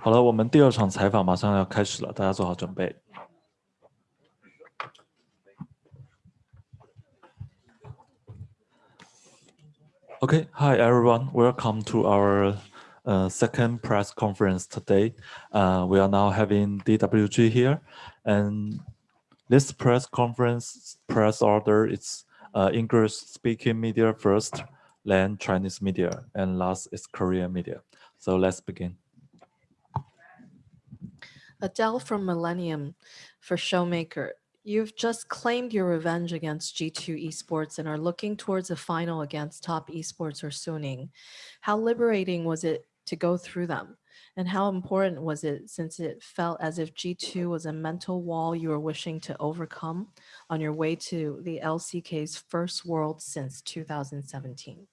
好了，我们第二场采访马上要开始了，大家做好准备。Okay, hi everyone. Welcome to our uh, second press conference today. Uh, we are now having DWG here, and this press conference press order is uh, English speaking media first, then Chinese media, and last is Korean media. So let's begin. Adele from Millennium for Showmaker. You've just claimed your revenge against G2 Esports and are looking towards a final against top esports or Suning. How liberating was it to go through them? And how important was it since it felt as if G2 was a mental wall you were wishing to overcome on your way to the LCK's first world since 2017?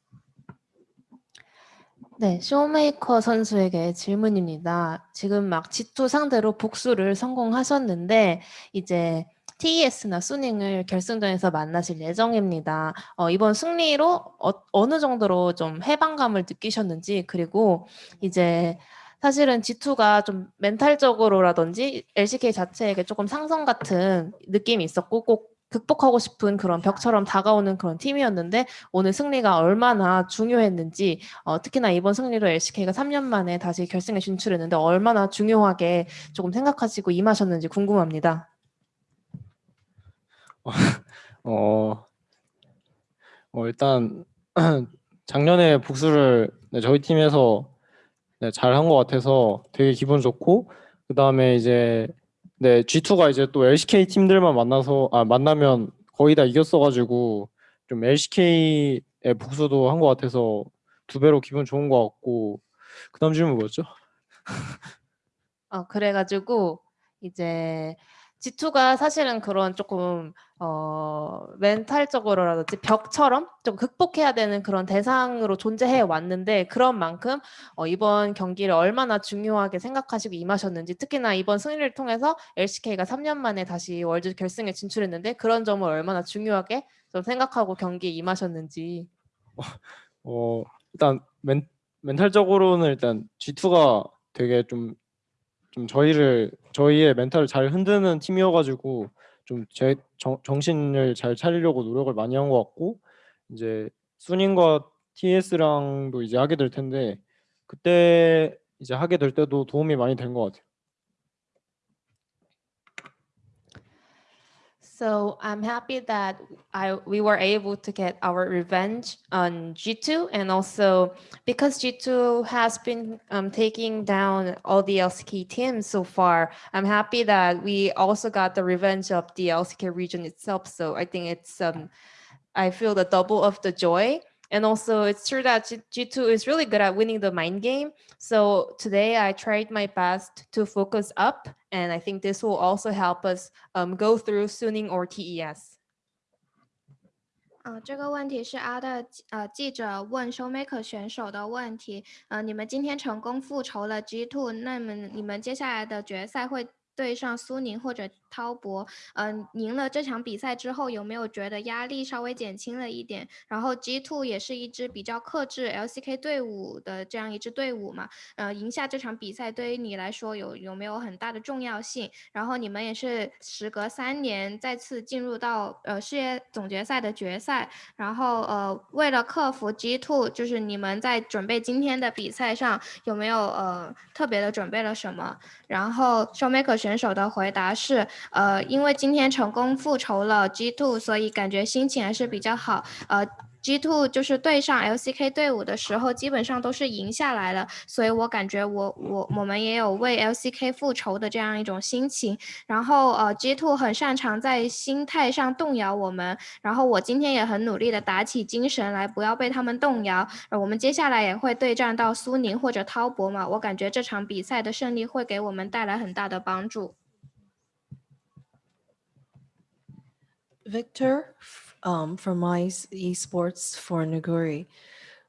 네, 쇼메이커 선수에게 질문입니다. 지금 막 G2 상대로 복수를 성공하셨는데 이제 TES나 수닝을 결승전에서 만나실 예정입니다. 어, 이번 승리로 어, 느 정도로 좀 해방감을 느끼셨는지 그리고 이제 사실은 G2가 좀 멘탈적으로라든지 LCK 자체에게 조금 상성 같은 느낌이 있었고 꼭 극복하고 싶은 그런 벽처럼 다가오는 그런 팀이었는데 오늘 승리가 얼마나 중요했는지 어, 특히나 이번 승리로 LCK가 3년 만에 다시 결승에 진출했는데 얼마나 중요하게 조금 생각하시고 임하셨는지 궁금합니다. 어, 어 일단 작년에 복수를 네, 저희 팀에서 네, 잘한 것 같아서 되게 기분 좋고 그 다음에 이제 네, G2가 이제 또 LCK 팀들만 만나서 아 만나면 거의 다 이겼어가지고 좀 LCK의 복수도 한 것 같아서 두 배로 기분 좋은 것 같고 그다음 질문 뭐였죠? 어 그래가지고 이제 G2가 사실은 그런 조금 어, 멘탈적으로라든지 벽처럼 좀 극복해야 되는 그런 대상으로 존재해 왔는데 그런 만큼 어, 이번 경기를 얼마나 중요하게 생각하시고 임하셨는지 특히나 이번 승리를 통해서 LCK가 3년 만에 다시 월드 결승에 진출했는데 그런 점을 얼마나 중요하게 좀 생각하고 경기에 임하셨는지. 어, 일단 멘, 멘탈적으로는 일단 G2가 되게 좀, 좀 저희를 저희의 멘탈을 잘 흔드는 팀이어가지고 좀 제 정신을 잘 차리려고 노력을 많이 한 것 같고 이제 순인과 TS랑도 이제 하게 될 텐데 그때 이제 하게 될 때도 도움이 많이 된 것 같아요. So I'm happy that I we were able to get our revenge on G2 and also because G2 has been um, taking down all the LCK teams so far, I'm happy that we also got the revenge of the LCK region itself. So I think it's um, I feel the double of the joy and also it's true that G 2 is really good at winning the mind game. So today I tried my best to focus up and I think this will also help us um, go through Suning or TES. 呃，这个问题是阿的呃记者问 Showmaker 选手的问题。呃，你们今天成功复仇了 G2，那么你们接下来的决赛会对上苏宁或者 滔博，嗯，赢了这场比赛之后，有没有觉得压力稍微减轻了一点？然后 G Two 也是一支比较克制 LCK 队伍的这样一支队伍嘛，呃，赢下这场比赛对于你来说有有没有很大的重要性？然后你们也是时隔三年再次进入到呃世界总决赛的决赛，然后呃为了克服 G Two，就是你们在准备今天的比赛上有没有呃特别的准备了什么？然后 Showmaker 选手的回答是。呃，因为今天成功复仇了 G Two，所以感觉心情还是比较好。呃，G Two 就是对上 LCK 队伍的时候，基本上都是赢下来了，所以我感觉我我我们也有为 LCK 复仇的这样一种心情。然后呃，G Two 很擅长在心态上动摇我们，然后我今天也很努力的打起精神来，不要被他们动摇。我们接下来也会对战到苏宁或者滔博嘛，我感觉这场比赛的胜利会给我们带来很大的帮助。Victor um, from Ice Esports for Naguri.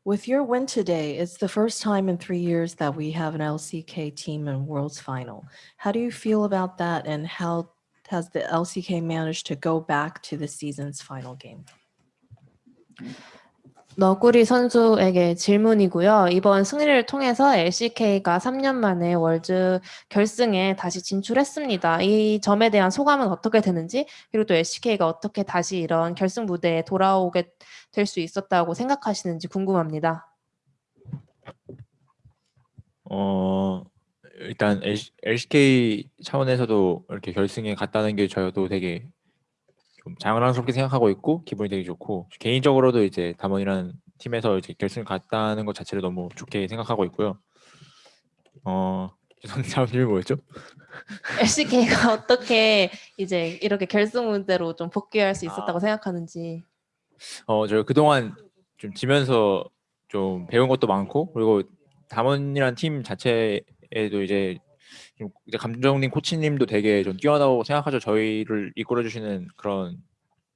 With your win today, it's the first time in three years that we have an LCK team in Worlds Final. How do you feel about that, and how has the LCK managed to go back to the season's final game? 너구리 선수에게 질문이고요. 이번 승리를 통해서 LCK가 3년 만에 월드 결승에 다시 진출했습니다. 이 점에 대한 소감은 어떻게 되는지, 그리고 또 LCK가 어떻게 다시 이런 결승 무대에 돌아오게 될 수 있었다고 생각하시는지 궁금합니다. 어 일단 LCK 차원에서도 이렇게 결승에 갔다는 게 저도 되게 좀 자랑스럽게 생각하고 있고 기분이 되게 좋고 개인적으로도 이제 담원이라는 팀에서 이제 결승 갔다는 것 자체를 너무 좋게 생각하고 있고요. 어 다음 질문 뭐였죠? LCK가 어떻게 이제 이렇게 결승 무대로 좀 복귀할 수 있었다고 아. 생각하는지. 어, 저 그동안 좀 지면서 좀 배운 것도 많고 그리고 담원이란 팀 자체에도 이제 좀 이제 감정님 코치님도 되게 좀 뛰어나다고 생각하죠. 저희를 이끌어 주시는 그런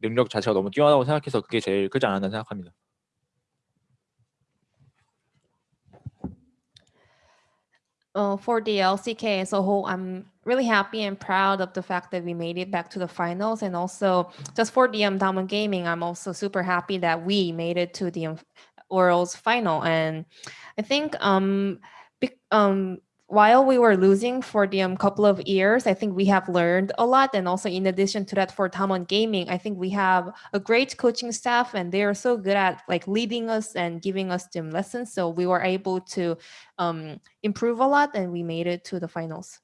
능력 자체가 너무 뛰어나다고 생각해서 그게 제일 크지 않았나 생각합니다. Uh, for the LCK as a whole, I'm really happy and proud of the fact that we made it back to the finals. And also, just for the um, Diamond Gaming, I'm also super happy that we made it to the um, World's final. And I think um, um, while we were losing for the um, couple of years, I think we have learned a lot. And also, in addition to that, for Tamon Gaming, I think we have a great coaching staff, and they are so good at like leading us and giving us them lessons. So we were able to um, improve a lot, and we made it to the finals.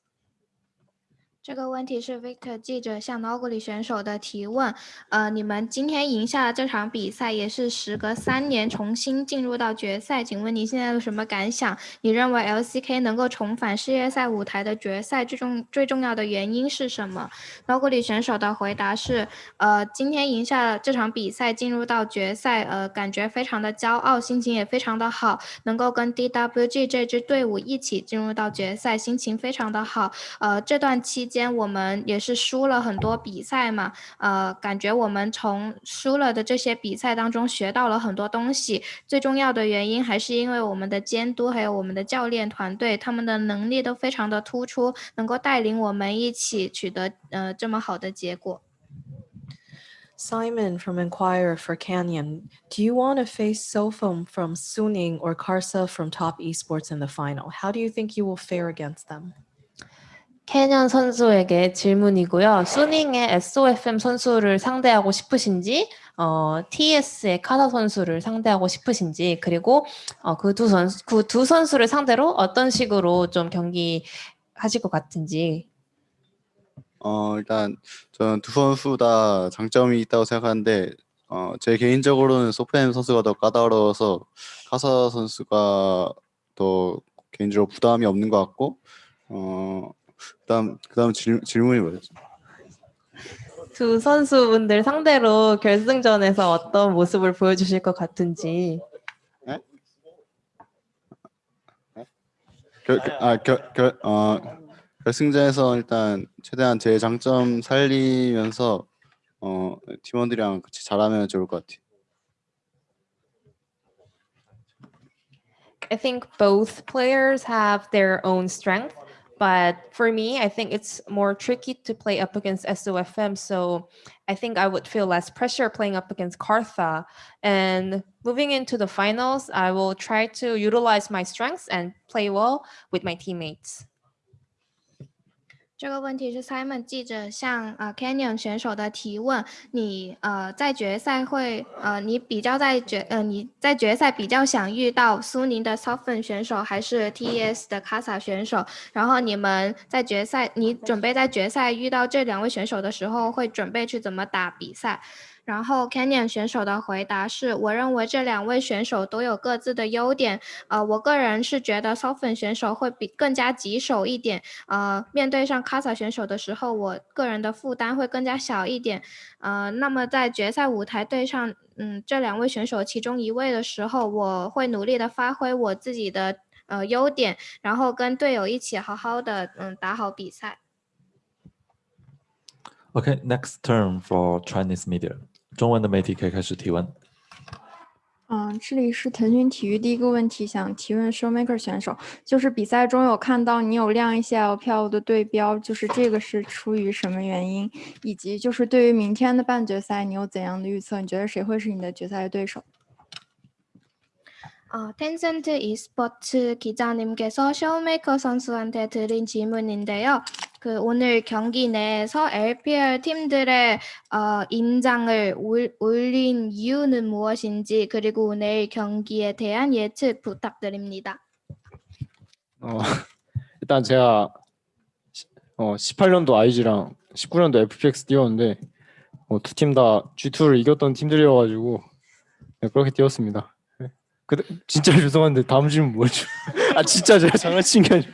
这个问题是 Victor 记者向 n o g u l y 选手的提问。呃，你们今天赢下了这场比赛，也是时隔三年重新进入到决赛。请问你现在有什么感想？你认为 LCK 能够重返世界赛舞台的决赛，最重最重要的原因是什么 n o g u l y 选手的回答是：呃，今天赢下了这场比赛，进入到决赛，呃，感觉非常的骄傲，心情也非常的好，能够跟 DWG 这支队伍一起进入到决赛，心情非常的好。呃，这段期间我们也是输了很多比赛嘛，呃，感觉我们从输了的这些比赛当中学到了很多东西。最重要的原因还是因为我们的监督还有我们的教练团队，他们的能力都非常的突出，能够带领我们一起取得呃这么好的结果。 Simon from Inquirer for Canyon, do you want to face Sofum from Suning or Karsa from Top Esports in the final? How do you think you will fare against them? 캐년 선수에게 질문이고요. 수닝의 SOFM 선수를 상대하고 싶으신지, 어, TS의 카사 선수를 상대하고 싶으신지, 그리고 어, 그 두 선수 그 두 선수를 상대로 어떤 식으로 좀 경기 하실 것 같은지. 어, 일단 저는 두 선수 다 장점이 있다고 생각하는데 어, 제 개인적으로는 소프엠 선수가 더 까다로워서 카사 선수가 더 개인적으로 부담이 없는 것 같고 어, 그다음 그다음 질, 질문이 뭐였죠? 두 선수분들 상대로 결승전에서 어떤 모습을 보여주실 것 같은지. 결, 결- 아, 결, 결, 어, 결승전에서 일단 최대한 제 장점 살리면서 어, 팀원들이랑 같이 잘하면 좋을 것 같아요. I think both players have their own strength, but for me, I think it's more tricky to play up against SOFM. So I think I would feel less pressure playing up against Kartha. And moving into the finals, I will try to utilize my strengths and play well with my teammates. 这个问题是 Simon 记者向呃 Canyon 选手的提问。你呃在决赛会呃你比较在决呃你在决赛比较想遇到苏宁的 Soften 选手还是 TES 的 Casa 选手？然后你们在决赛，你准备在决赛遇到这两位选手的时候，会准备去怎么打比赛？然后 Canyon 选手的回答是：我认为这两位选手都有各自的优点。呃，我个人是觉得 Soften 选手会比更加棘手一点。呃，面对上 Casa 选手的时候，我个人的负担会更加小一点。呃，那么在决赛舞台对上嗯这两位选手其中一位的时候，我会努力的发挥我自己的呃优点，然后跟队友一起好好的嗯打好比赛。OK，next turn for Chinese media. 中文的媒体可以开始提问。嗯，这里是腾讯体育。第一个问题想提问 Showmaker 选手，就是比赛中有看到你有亮一些 LPL 的对标，就是这个是出于什么原因？以及就是对于明天的半决赛，你有怎样的预测？你觉得谁会是你的决赛对手？ 어, 텐센트 e스포츠 기자님께서 쇼메이커 선수한테 드린 질문인데요. 그 오늘 경기 내에서 LPL 팀들의 어, 임장을 올, 올린 이유는 무엇인지 그리고 내일 경기에 대한 예측 부탁드립니다. 어, 일단 제가 시- 어, 18년도 IG랑 19년도 FPX 뛰었는데 어, 두팀 다 G2를 이겼던 팀들이어가지고 네, 그렇게 뛰었습니다. 네. 근데 진짜 죄송한데 다음 질문 뭐죠? 아 진짜 제가 장난친 게 아니라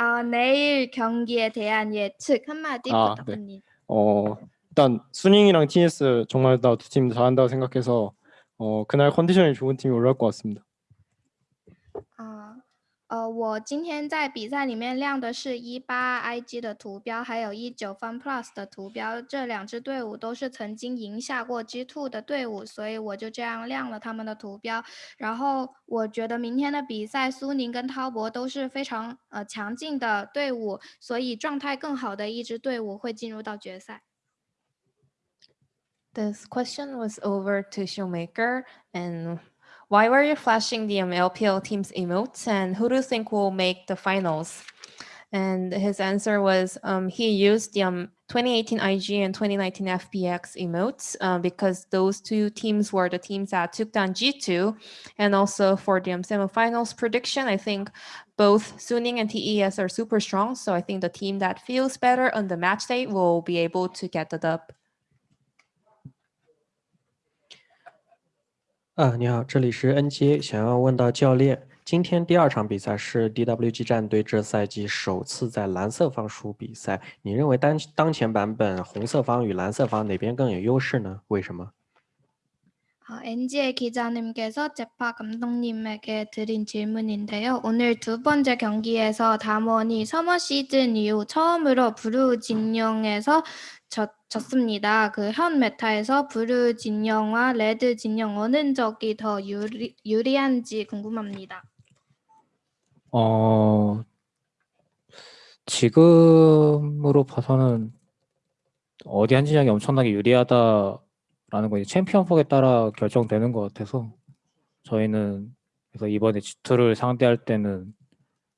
어, 내일 경기에 대한 예측 한마디 아, 네. 부탁드립니다. 어, 일단 수닝이랑 TS 정말 다 두 팀 잘한다고 생각해서 어, 그날 컨디션이 좋은 팀이 올라올 것 같습니다. 啊，呃，我今天在比赛里面亮的是一八 IG 的图标，还有一九 Fun Plus 的图标，这两支队伍都是曾经赢下过 G Two 的队伍，所以我就这样亮了他们的图标。然后我觉得明天的比赛，苏宁跟滔博都是非常呃强劲的队伍，所以状态更好的一支队伍会进入到决赛。This question was over to Showmaker. And why were you flashing the um, LPL team's emotes? And who do you think will make the finals? And his answer was um, he used the um, 2018 IG and 2019 FPX emotes uh, because those two teams were the teams that took down G2. And also for the um, semifinals prediction, I think both Suning and TES are super strong. So I think the team that feels better on the match day will be able to get the dub. 啊，你好，这里是 NJ，想要问到教练，今天第二场比赛是 DWG 战队这赛季首次在蓝色方输比赛，你认为当当前版本红色方与蓝色方哪边更有优势呢？为什么？ 어, NG의 기자님께서 제파 감독님에게 드린 질문인데요. 오늘 두 번째 경기에서 담원이 서머 시즌 이후 처음으로 브루 진영에서 졌, 졌습니다. 그 현 메타에서 블루 진영과 레드 진영 어느 쪽이 더 유리, 유리한지 궁금합니다. 어, 지금으로 봐서는 어디 한 진영이 엄청나게 유리하다라는 건 이제 챔피언 폭에 따라 결정되는 것 같아서 저희는 그래서 이번에 G2를 상대할 때는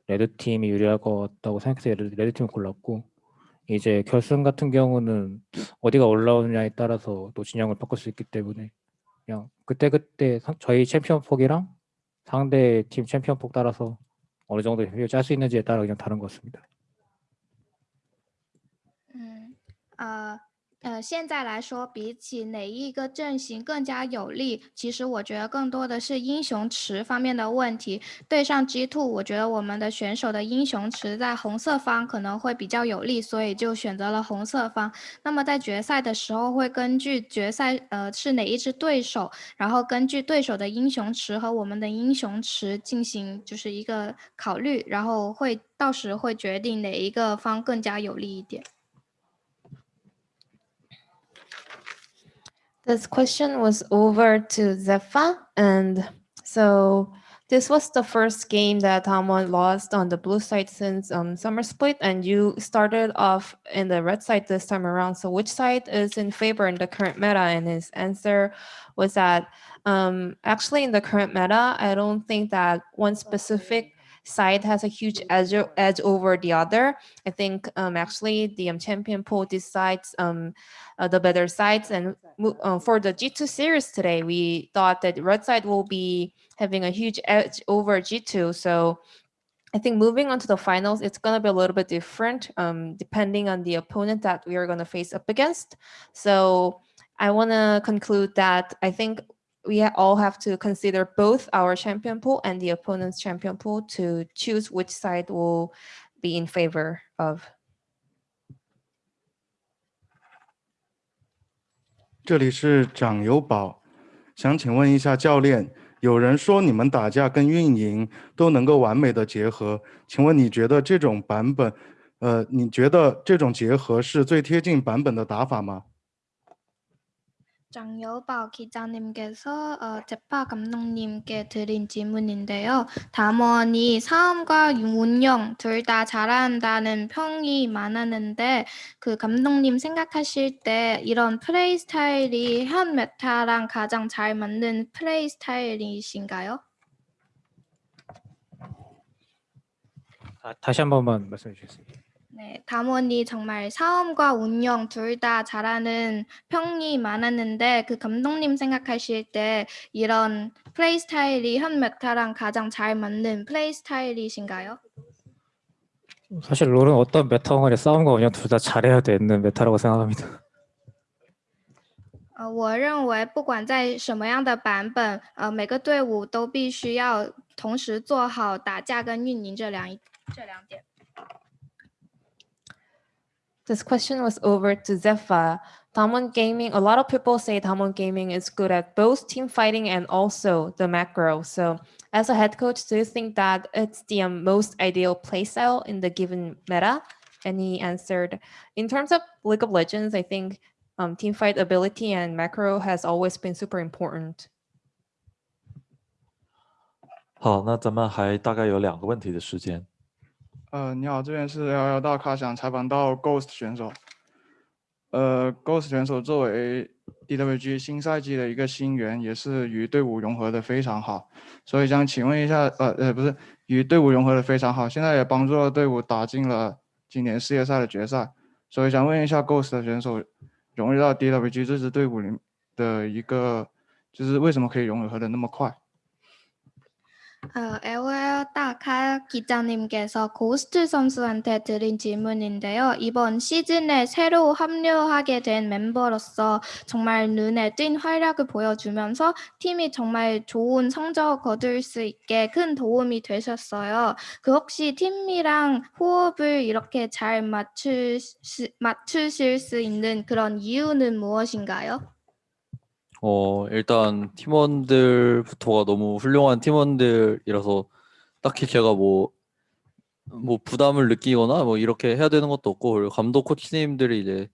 red 팀이 유리할 것 같다고 생각해서 red 팀을 골랐고 이제 결승 같은 경우는 어디가 올라오느냐에 따라서 또 진영을 바꿀 수 있기 때문에 그냥 그때그때 상- 저희 챔피언 폭이랑 상대 팀 챔피언 폭 따라서 어느 정도 비율 짤수 있는지에 따라 그냥 다른 것 같습니다. 嗯，呃呃，现在来说，比起哪一个阵型更加有利，其实我觉得更多的是英雄池方面的问题。对上 G Two，我觉得我们的选手的英雄池在红色方可能会比较有利，所以就选择了红色方。那么在决赛的时候，会根据决赛呃是哪一支对手，然后根据对手的英雄池和我们的英雄池进行就是一个考虑，然后会到时会决定哪一个方更加有利一点。This question was over to Zepha, and so this was the first game that Hamon lost on the blue side since um, summer split, and you started off in the red side this time around. So which side is in favor in the current meta? And his answer was that um, actually in the current meta, I don't think that one specific side has a huge edge, edge over the other. I think um, actually the um, champion pool decides um, uh, the better sides. And uh, for the G2 series today, we thought that red side will be having a huge edge over G2. So I think moving on to the finals, it's going to be a little bit different um, depending on the opponent that we are going to face up against. So I want to conclude that I think we ha- all have to consider both our champion pool and the opponent's champion pool to choose which side will be in favor of. 这里是长友宝，想请问一下教练，有人说你们打架跟运营都能够完美的结合，请问你觉得这种版本呃，你觉得这种结合是最贴近版本的打法吗？ 장여bảo 기자님께서 어, 제파 감독님께 드린 질문인데요. 담원이 사업과 운영 둘 다 잘한다는 평이 많았는데 그 감독님 생각하실 때 이런 플레이 스타일이 현 메타랑 가장 잘 맞는 플레이 스타일이신가요? 아, 다시 한 번만 말씀해 주시겠습니다. 네, 담원이 정말 사업과 운영 둘 다 잘하는 평이 많았는데 그 감독님 생각하실 때 이런 플레이 스타일이 현 메타랑 가장 잘 맞는 플레이 스타일이신가요? 사실 롤은 어떤 메타 간의 싸움과 운영 둘 다 잘해야 되는 메타라고 생각합니다. 呃，我认为不管在什么样的版本，呃，每个队伍都必须要同时做好打架跟运营这两一这两点。 This question was over to Zephyr. Damwon Gaming, a lot of people say Damwon Gaming is good at both team fighting and also the macro. So as a head coach, do you think that it's the um, most ideal playstyle in the given meta? And he answered, in terms of League of Legends, I think um, team fight ability and macro has always been super important. 好，那咱们还大概有两个问题的时间。 呃，你好，这边是幺幺大咖，想采访到 Ghost 选手。呃，Ghost 选手作为 DWG 新赛季的一个新员，也是与队伍融合的非常好，所以想请问一下，呃呃，不是与队伍融合的非常好，现在也帮助了队伍打进了今年世界赛的决赛，所以想问一下 Ghost 的选手融入到 DWG 这支队伍里的一个，就是为什么可以融合的那么快？ 어, LOL 다카 기자님께서 고스트 선수한테 드린 질문인데요. 이번 시즌에 새로 합류하게 된 멤버로서 정말 눈에 띈 활약을 보여주면서 팀이 정말 좋은 성적 거둘 수 있게 큰 도움이 되셨어요. 그 혹시 팀이랑 호흡을 이렇게 잘 맞추, 맞추실 수 있는 그런 이유는 무엇인가요? 어, 일단 팀원들부터가 너무 훌륭한 팀원들이라서 딱히 제가 뭐, 뭐 부담을 느끼거나 뭐 이렇게 해야 되는 것도 없고 그리고 감독 코치님들이 이제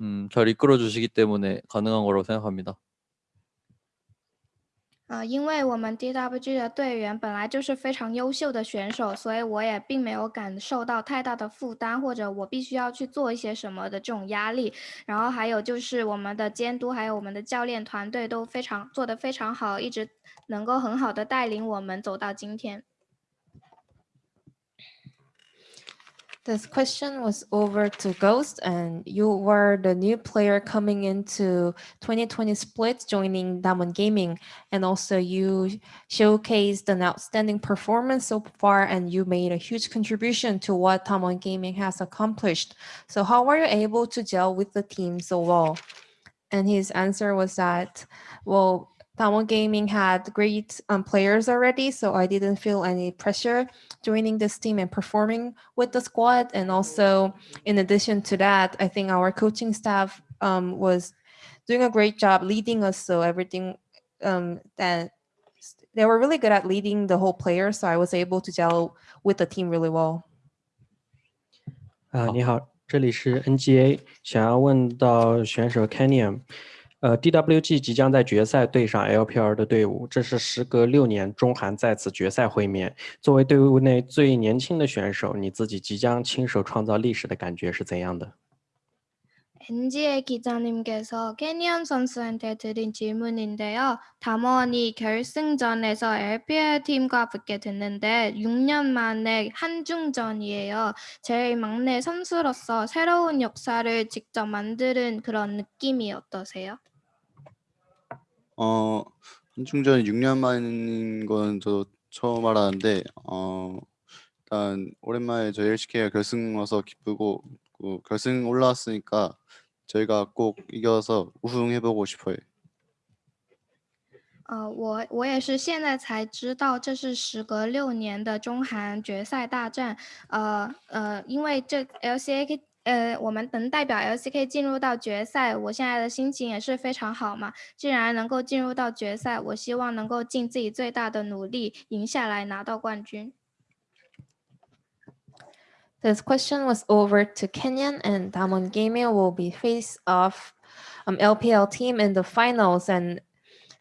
음, 잘 이끌어 주시기 때문에 가능한 거라고 생각합니다. 呃，因为我们 DWG 的队员本来就是非常优秀的选手，所以我也并没有感受到太大的负担，或者我必须要去做一些什么的这种压力。然后还有就是我们的监督，还有我们的教练团队都非常做得非常好，一直能够很好的带领我们走到今天。This question was over to Ghost, and you were the new player coming into 2020 split, joining Damon Gaming, and also you showcased an outstanding performance so far, and you made a huge contribution to what Damon Gaming has accomplished. So, how were you able to gel with the team so well? And his answer was that, well, Damon Gaming had great um, players already, so I didn't feel any pressure joining this team and performing with the squad. And also, in addition to that, I think our coaching staff um, was doing a great job leading us. So everything um, that they were really good at leading the whole player. So I was able to gel with the team really well. 啊，你好，这里是 NGA，想要问到选手 Canyon， 呃，DWG 即将在决赛对上 LPL 的队伍，这是时隔六年中韩再次决赛会面。作为队伍内最年轻的选手，你自己即将亲手创造历史的感觉是怎样的？NGA 기자님께서 캐니언 선수한테 드린 질문인데요. 담원이 결승전에서 LPL 팀과 붙게 됐는데 6년 만에 한중전이에요. 제일 막내 선수로서 새로운 역사를 직접 만드는 그런 느낌이 어떠세요? 어, 한중전이 6년 만인 건저 처음 알았는데 어, 일단 오랜만에 저희 LCK가 결승 와서 기쁘고 그 결승 올라왔으니까 저희가 꼭 이겨서 우승해보고 싶어요. 呃，我我也是现在才知道，这是时隔六年的中韩决赛大战。呃呃，因为这 LCK 呃，我们能代表 LCK 进入到决赛，我现在的心情也是非常好嘛。既然能够进入到决赛，我希望能够尽自己最大的努力赢下来，拿到冠军。 This question was over to Kenyan and Damon Gaming will be face off um, LPL team in the finals and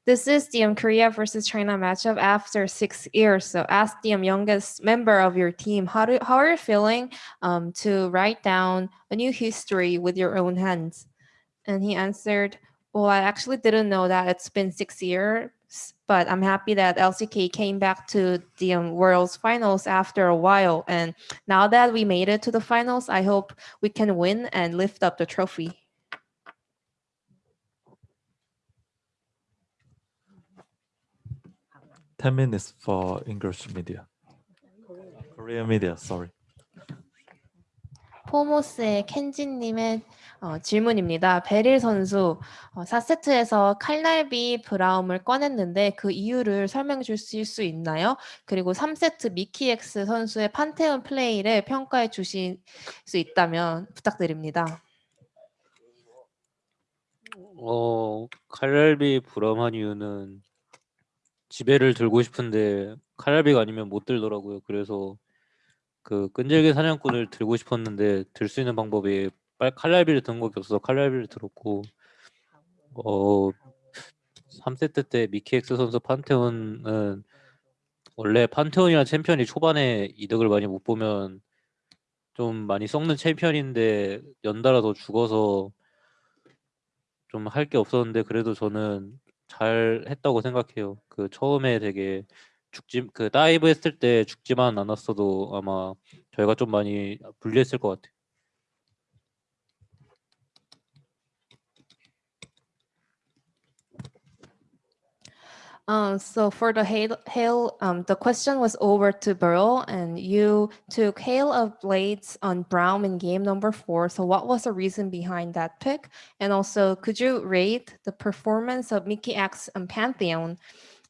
this is the um, Korea versus China matchup after six years. So ask the youngest member of your team, how, do, how are you feeling um, to write down a new history with your own hands? And he answered, well, I actually didn't know that it's been six years, but I'm happy that LCK came back to the um, World's finals after a while. And now that we made it to the finals, I hope we can win and lift up the trophy. Ten minutes for English media. Korean media, sorry. 포모스의 켄진님의 어, 질문입니다. 베릴 선수 어, 4세트에서 칼날비 브라움을 꺼냈는데 그 이유를 설명해 주실 수 있나요? 그리고 3세트 미키엑스 선수의 판테온 플레이를 평가해 주실 수 있다면 부탁드립니다. 어, 칼날비 브라움한 이유는 지배를 들고 싶은데 칼날비가 아니면 못 들더라고요. 그래서 그 끈질긴 사냥꾼을 들고 싶었는데 들 수 있는 방법이 빨 칼날비를 든 것이 없어서 칼날비를 들었고 어 3세트 때 미키엑스 선수 판테온은 원래 판테온이란 챔피언이 초반에 이득을 많이 못 보면 좀 많이 썩는 챔피언인데 연달아 더 죽어서 좀 할 게 없었는데 그래도 저는 잘 했다고 생각해요. 그 처음에 되게 죽지 그 다이브 했을 때 죽지만 않았어도 아마 저희가 좀 많이 불리했을 것 같아요. Um, so for the hail, hail um, the question was over to Burrow, and you took Hail of Blades on Brown in game number four. So what was the reason behind that pick? And also, could you rate the performance of Mickey X and Pantheon?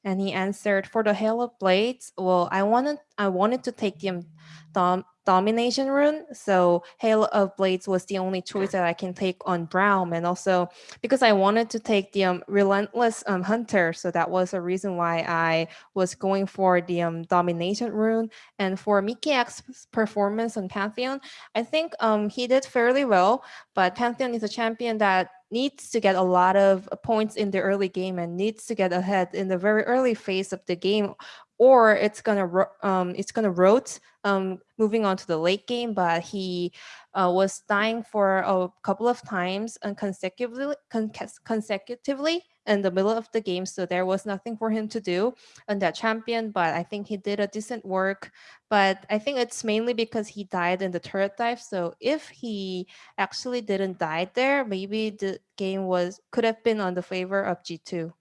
and he answered, for the Hail of Blades, well, I wanted I wanted to take the dom domination rune. So Hail of Blades was the only choice that I can take on Brown. And also because I wanted to take the um, Relentless um, Hunter. So that was a reason why I was going for the um, domination rune. And for Mickey X's performance on Pantheon, I think um, he did fairly well. But Pantheon is a champion that needs to get a lot of points in the early game and needs to get ahead in the very early phase of the game or it's gonna um, it's gonna rote um, moving on to the late game. But he uh, was dying for a couple of times and consecutively con consecutively in the middle of the game, so there was nothing for him to do on that champion. But I think he did a decent work. But I think it's mainly because he died in the turret dive. So if he actually didn't die there, maybe the game was could have been on the favor of G2.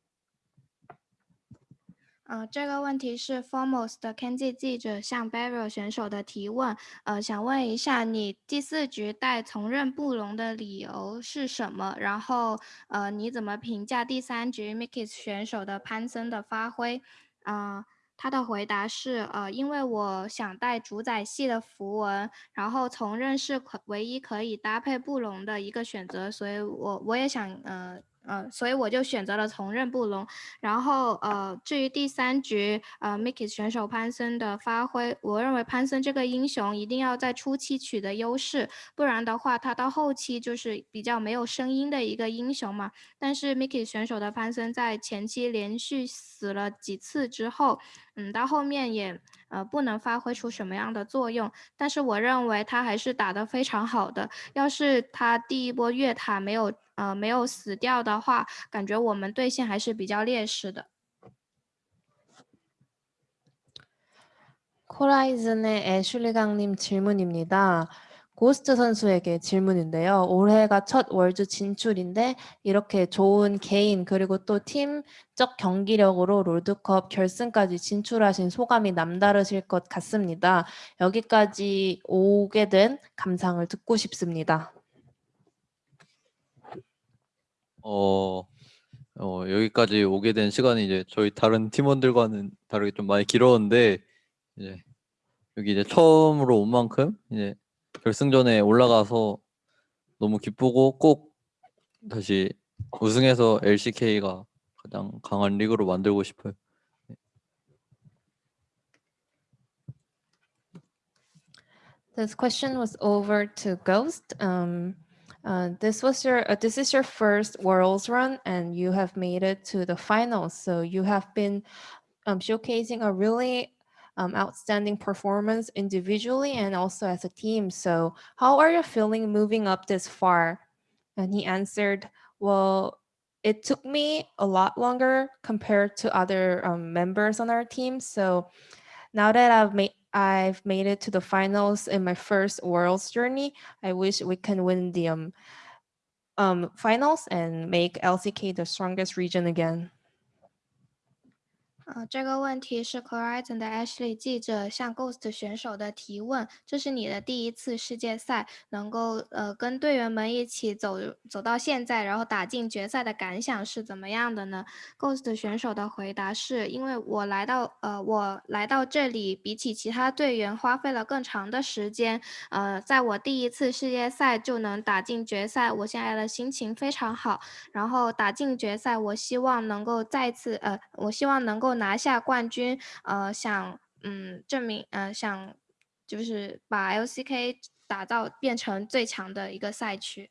呃，这个问题是 Foremost 的 Kenji 记者向 Barrel 选手的提问。呃，想问一下，你第四局带从刃布隆的理由是什么？然后，呃，你怎么评价第三局 Mickey 选手的潘森的发挥？啊，他的回答是，呃，因为我想带主宰系的符文，然后从刃是可唯一可以搭配布隆的一个选择，所以我我也想，呃。呃，所以我就选择了从任布隆。然后，呃，至于第三局，呃，Mickey 选手潘森的发挥，我认为潘森这个英雄一定要在初期取得优势，不然的话，他到后期就是比较没有声音的一个英雄嘛。但是 Mickey 选手的潘森在前期连续死了几次之后，嗯，到后面也呃不能发挥出什么样的作用。但是我认为他还是打得非常好的。要是他第一波越塔没有。呃没有死掉的话，感觉我们队线还是比较劣势的。코라이즌의 애슐리강님 질문입니다. 고스트 선수에게 질문인데요. 올해가 첫 월드 진출인데 이렇게 좋은 개인 그리고 또 팀적 경기력으로 롤드컵 결승까지 진출하신 소감이 남다르실 것 같습니다. 여기까지 오게 된 감상을 듣고 싶습니다. 어, 어, 여기까지 오게 된 시간이 이제 저희 다른 팀원들과는 다르게 좀 많이 길었는데 이제 여기 이제 처음으로 온 만큼 이제 결승전에 올라가서 너무 기쁘고 꼭 다시 우승해서 LCK가 가장 강한 리그로 만들고 싶어요. This question was over to Ghost. Um, uh, this was your uh, this is your first Worlds run, and you have made it to the finals. So you have been um, showcasing a really um, outstanding performance individually and also as a team. So how are you feeling moving up this far? And he answered, well, it took me a lot longer compared to other um, members on our team. So now that I've made I've made it to the finals in my first Worlds journey, I wish we can win the um, um, finals and make LCK the strongest region again. 呃，这个问题是 Horizon 的 Ashley 记者向 Ghost 选手的提问。这是你的第一次世界赛，能够呃跟队员们一起走走到现在，然后打进决赛的感想是怎么样的呢？Ghost 选手的回答是：因为我来到呃我来到这里，比起其他队员花费了更长的时间。呃，在我第一次世界赛就能打进决赛，我现在的心情非常好。然后打进决赛，我希望能够再次呃，我希望能够。拿下冠军，呃，想嗯证明，呃，想就是把 LCK 打造变成最强的一个赛区。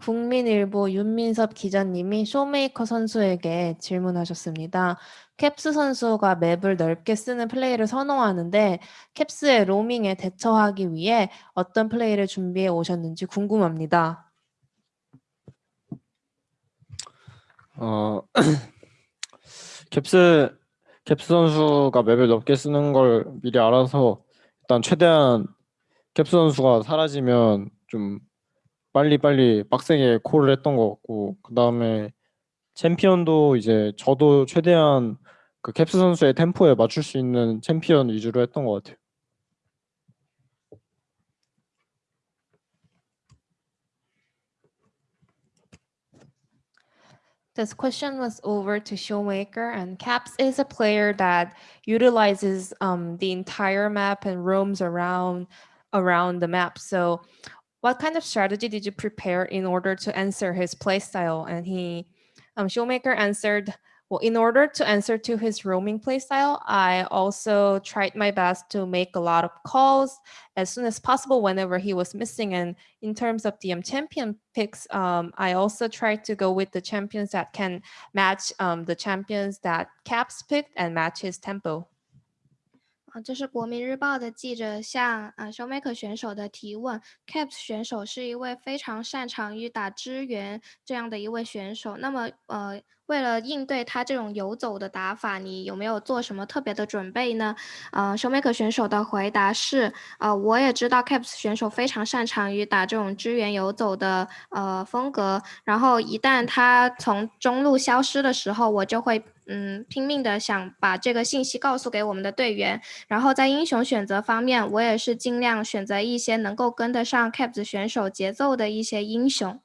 국민일보 윤민섭 기자님이 쇼메이커 선수에게 질문하셨습니다. 캡스 선수가 맵을 넓게 쓰는 플레이를 선호하는데 캡스의 로밍에 대처하기 위해 어떤 플레이를 준비해 오셨는지 궁금합니다. 어 캡스 캡스 선수가 맵을 넓게 쓰는 걸 미리 알아서 일단 최대한 캡스 선수가 사라지면 좀 빨리 빨리 빡세게 콜을 했던 것 같고 그 다음에 챔피언도 이제 저도 최대한 그 캡스 선수의 템포에 맞출 수 있는 챔피언 위주로 했던 것 같아요. This question was over to Showmaker, and Caps is a player that utilizes um, the entire map and roams around around the map. So, what kind of strategy did you prepare in order to answer his playstyle? And he, um, Showmaker answered, well, in order to answer to his roaming playstyle, I also tried my best to make a lot of calls as soon as possible whenever he was missing. And in terms of the um, champion picks, um, I also tried to go with the champions that can match um, the champions that Caps picked and match his tempo. 啊，这是国民日报的记者向呃 Showmaker 选手的提问。Caps 选手是一位非常擅长于打支援这样的一位选手。那么呃， 为了应对他这种游走的打法，你有没有做什么特别的准备呢？呃，Showmaker 选手的回答是：呃，我也知道 Caps 选手非常擅长于打这种支援游走的呃风格。然后一旦他从中路消失的时候，我就会。嗯，拼命的想把这个信息告诉给我们的队员。然后在英雄选择方面，我也是尽量选择一些能够跟得上 Caps 选手节奏的一些英雄。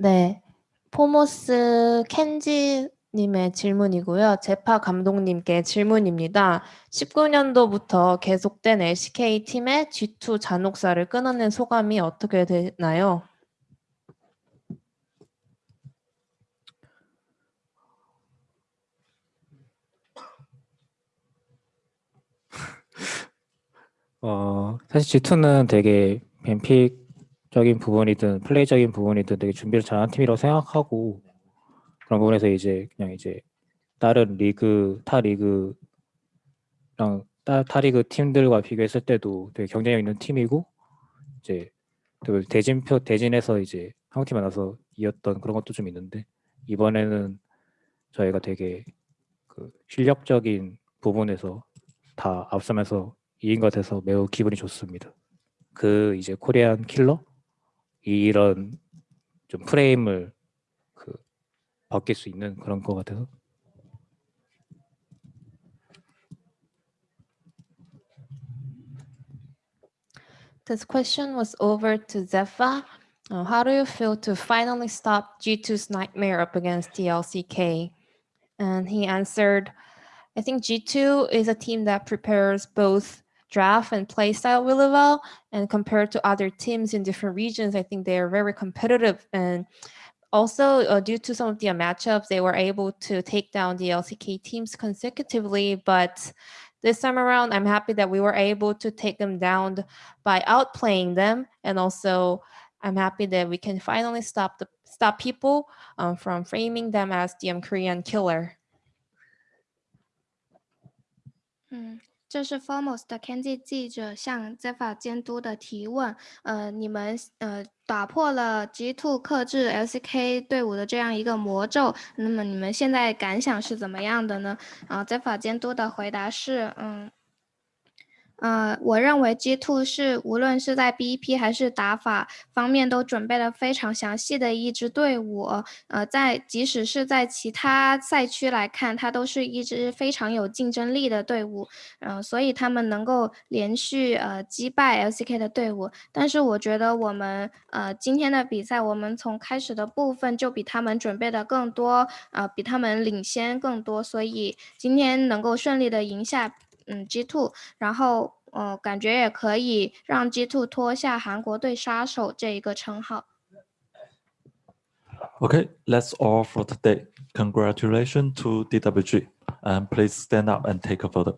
네, 포모스 켄지 님의 질문이고요. 제파 감독님께 질문입니다. 19년도부터 계속된 LCK 팀의 G2 잔혹사를 끊어낸 소감이 어떻게 되나요? 어 사실 G2는 되게 뱀픽 적인 부분이든 플레이적인 부분이든 되게 준비를 잘한 팀이라고 생각하고 그런 부분에서 이제 그냥 이제 다른 리그 타 리그랑 타, 타 리그 팀들과 비교했을 때도 되게 경쟁력 있는 팀이고 이제 또 대진표 대진에서 이제 한국 팀 만나서 이겼던 그런 것도 좀 있는데 이번에는 저희가 되게 그 실력적인 부분에서 다 앞서면서 이긴 것 같아서 매우 기분이 좋습니다. 그 이제 코리안 킬러 이런 좀 프레임을 그 바뀔 수 있는 그런 것 같아서 This question was over to Zephyr. Uh, how do you feel to finally stop G2's nightmare up against TLCK? And he answered, I think G2 is a team that prepares both draft and play style really well. And compared to other teams in different regions, I think they are very competitive. And also, uh, due to some of the matchups, they were able to take down the LCK teams consecutively. But this time around, I'm happy that we were able to take them down by outplaying them, and also I'm happy that we can finally stop the stop people um, from framing them as the um, Korean killer. 嗯，这是 Formos 的 Kenji 记者向 Zefa 监督的提问。呃，你们呃打破了 G Two 克制 LCK 队伍的这样一个魔咒，那么你们现在感想是怎么样的呢？啊，Zefa 监督的回答是，嗯。呃，我认为 G2 是无论是在 BEP 还是打法方面都准备了非常详细的一支队伍。呃，在即使是在其他赛区来看，它都是一支非常有竞争力的队伍。嗯，所以他们能够连续呃击败 LCK 的队伍。但是我觉得我们呃今天的比赛，我们从开始的部分就比他们准备的更多，呃，比他们领先更多。所以今天能够顺利的赢下。嗯，G2，然后呃，感觉也可以让 G2 脱下韩国队杀手这一个称号。 Okay, that's all for today. Congratulations to DWG. And please stand up and take a photo.